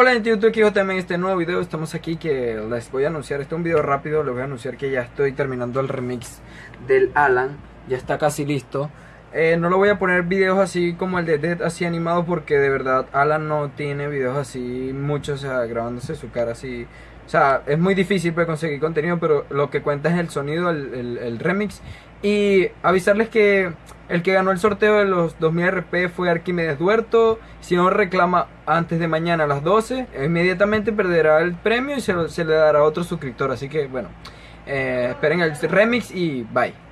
Hola gente YouTube, aquí también este nuevo video, estamos aquí que les voy a anunciar, este es un video rápido, les voy a anunciar que ya estoy terminando el remix del Alan, ya está casi listo. Eh, No lo voy a poner videos así como el de Dead, así animado porque de verdad Alan no tiene videos así muchos, o sea, grabándose su cara así. O sea, es muy difícil para conseguir contenido, pero lo que cuenta es el sonido, el, el remix. Y avisarles que el que ganó el sorteo de los 2000 RP fue Arquímedes Duerto. Si no reclama antes de mañana a las 12, inmediatamente perderá el premio y se, le dará a otro suscriptor. Así que bueno, eh, esperen el remix y bye.